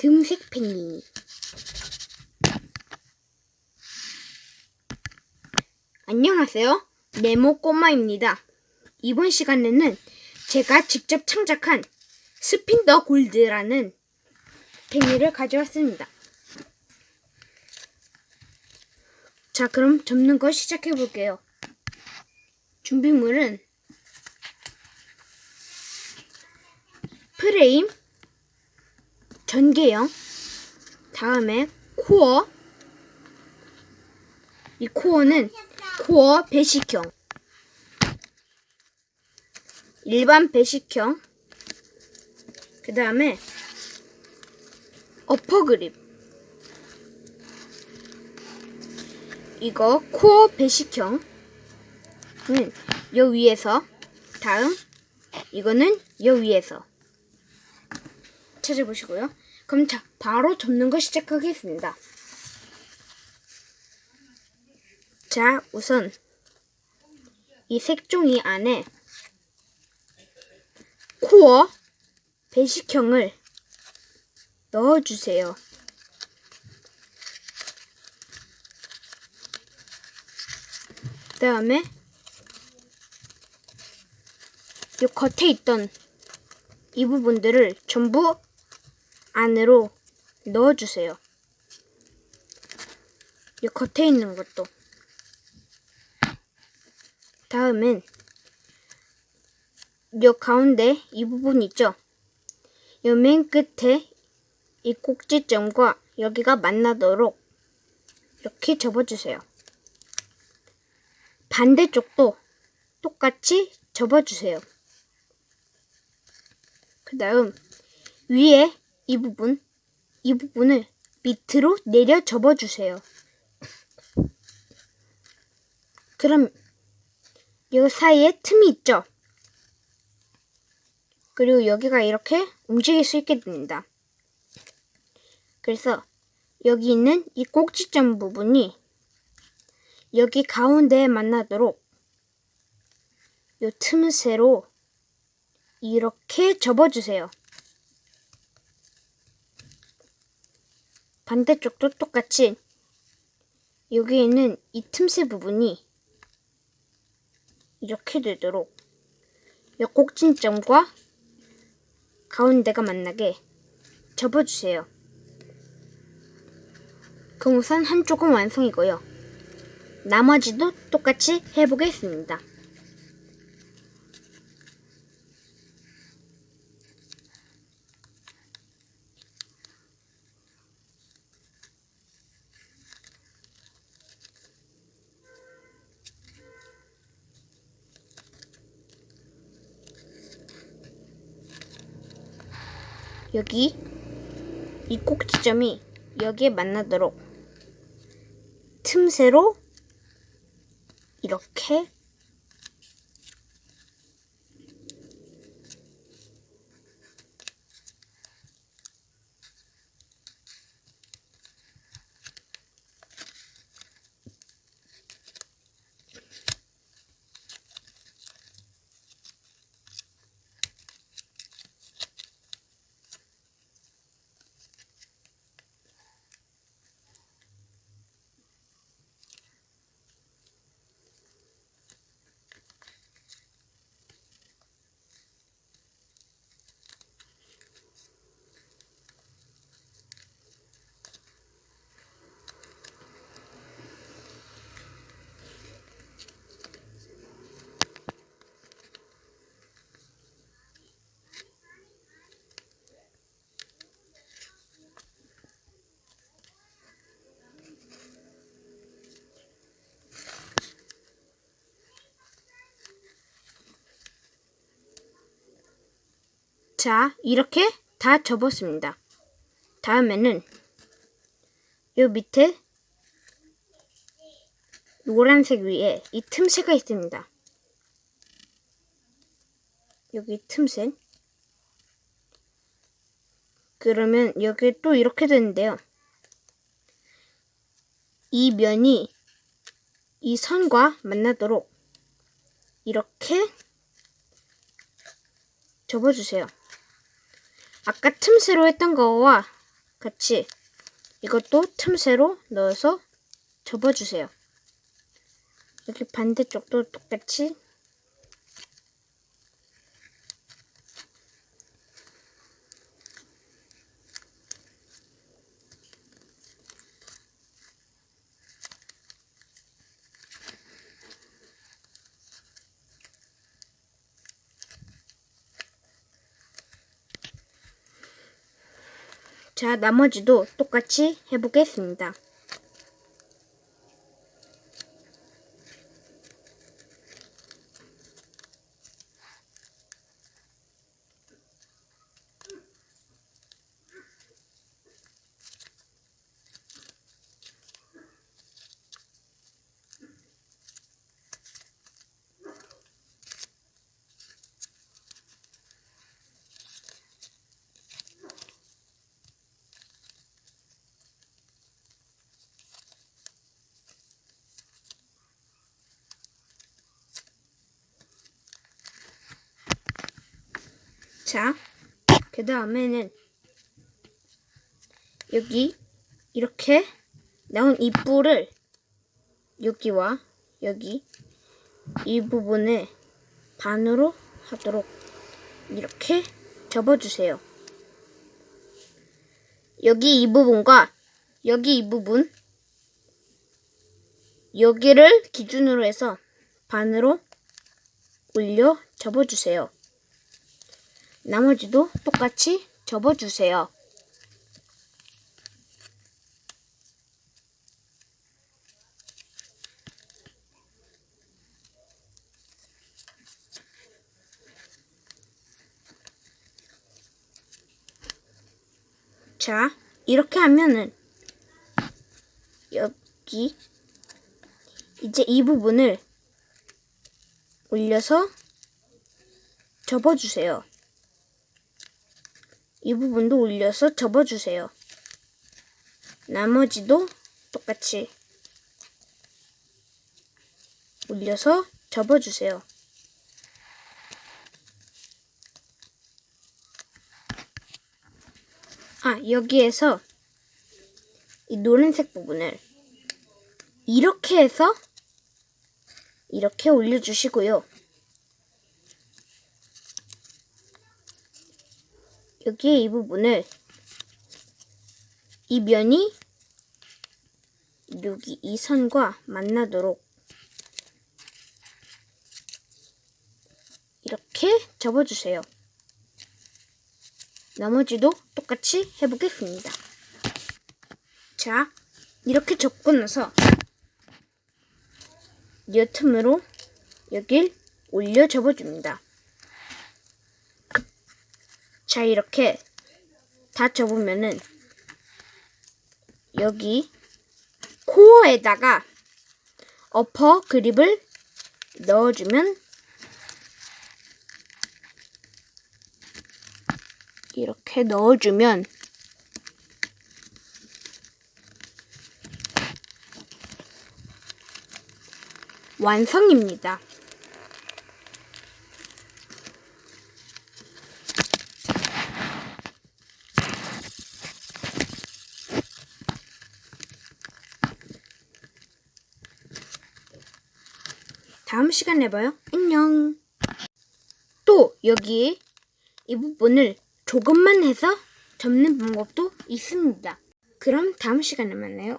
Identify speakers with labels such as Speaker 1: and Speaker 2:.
Speaker 1: 금색 펭귄이. 안녕하세요. 네모 꼬마입니다. 이번 시간에는 제가 직접 창작한 스핀 더 골드라는 펭귄을 가져왔습니다. 자, 그럼 접는 거 시작해 볼게요. 준비물은 프레임, 전개형, 다음에 코어, 이 코어는 코어 배식형, 일반 배식형, 그 다음에 어퍼 그립, 이거 코어 배식형은 요 위에서, 다음 이거는 요 위에서. 찾아보시고요. 그럼 자, 바로 접는 거 시작하겠습니다. 자, 우선 이 색종이 안에 코어 배식형을 넣어주세요. 그 다음에 이 겉에 있던 이 부분들을 전부 안으로 넣어주세요. 이 겉에 있는 것도. 다음은 요 가운데 이 부분 있죠? 요맨 끝에 이 꼭지점과 여기가 만나도록 이렇게 접어주세요. 반대쪽도 똑같이 접어주세요. 그 다음 위에 이 부분, 이 부분을 밑으로 내려 접어주세요. 그럼 이 사이에 틈이 있죠? 그리고 여기가 이렇게 움직일 수 있게 됩니다. 그래서 여기 있는 이 꼭지점 부분이 여기 가운데에 만나도록 이 틈새로 이렇게 접어주세요. 반대쪽도 똑같이 여기 있는 이 틈새 부분이 이렇게 되도록 이 꼭진점과 가운데가 만나게 접어주세요. 그럼 우선 한쪽은 완성이고요. 나머지도 똑같이 해보겠습니다. 여기 이 꼭지점이 여기에 만나도록 틈새로 이렇게 자, 이렇게 다 접었습니다. 다음에는 요 밑에 노란색 위에 이 틈새가 있습니다. 여기 틈새. 그러면 여기 또 이렇게 되는데요. 이 면이 이 선과 만나도록 이렇게 접어주세요. 아까 틈새로 했던 거와 같이 이것도 틈새로 넣어서 접어주세요. 여기 반대쪽도 똑같이 자, 나머지도 똑같이 해보겠습니다. 자, 그 다음에는 여기 이렇게 나온 이 뿔을 여기와 여기 이 부분에 반으로 하도록 이렇게 접어주세요. 여기 이 부분과 여기 이 부분 여기를 기준으로 해서 반으로 올려 접어주세요. 나머지도 똑같이 접어주세요. 자, 이렇게 하면은 여기 이제 이 부분을 올려서 접어주세요. 이 부분도 올려서 접어주세요. 나머지도 똑같이 올려서 접어주세요. 아, 여기에서 이 노란색 부분을 이렇게 해서 이렇게 올려주시고요. 여기에 이 부분을 이 면이 여기 이 선과 만나도록 이렇게 접어주세요. 나머지도 똑같이 해보겠습니다. 자, 이렇게 접고 나서 이 틈으로 여길 올려 접어줍니다. 자, 이렇게 다 접으면은 여기 코어에다가 어퍼 그립을 넣어주면 이렇게 넣어주면 완성입니다. 다음 시간에 봐요. 안녕. 또 여기에 이 부분을 조금만 해서 접는 방법도 있습니다. 그럼 다음 시간에 만나요.